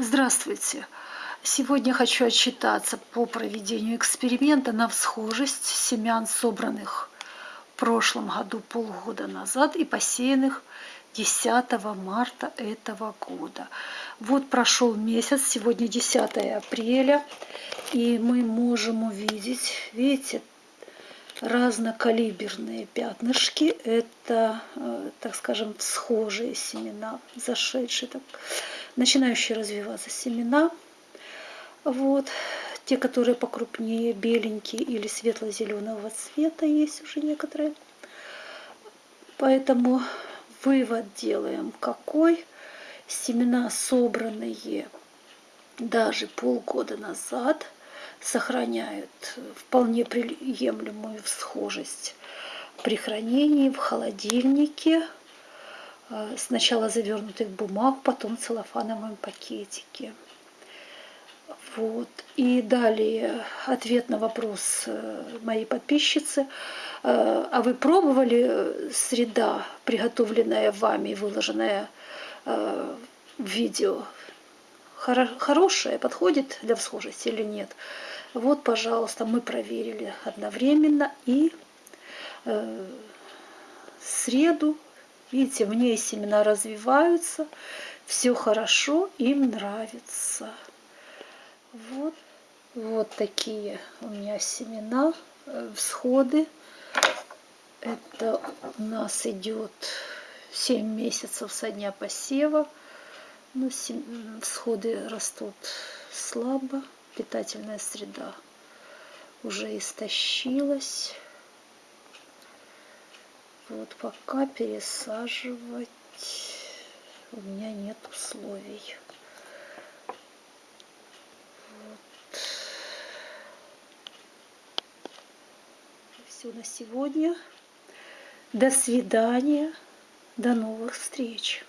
Здравствуйте! Сегодня хочу отчитаться по проведению эксперимента на всхожесть семян, собранных в прошлом году полгода назад и посеянных 10 марта этого года. Вот прошел месяц, сегодня 10 апреля, и мы можем увидеть, видите, разнокалиберные пятнышки. Это, э, так скажем, схожие семена, зашедшие, так, начинающие развиваться семена. Вот. Те, которые покрупнее, беленькие или светло-зеленого цвета, есть уже некоторые. Поэтому вывод делаем какой. Семена, собранные даже полгода назад – сохраняют вполне приемлемую схожесть при хранении в холодильнике, э, сначала завернутый в бумагу, потом в целлофановом пакетике. Вот. И далее ответ на вопрос э, моей подписчицы. Э, а вы пробовали среда, приготовленная вами, выложенная в видео, хорошая, подходит для всхожести или нет. Вот, пожалуйста, мы проверили одновременно и среду, видите, в ней семена развиваются, все хорошо, им нравится. Вот, вот такие у меня семена, э, всходы. Это у нас идет 7 месяцев со дня посева. Ну, всходы растут слабо, питательная среда уже истощилась. Вот пока пересаживать у меня нет условий. Вот. Все на сегодня. До свидания. До новых встреч.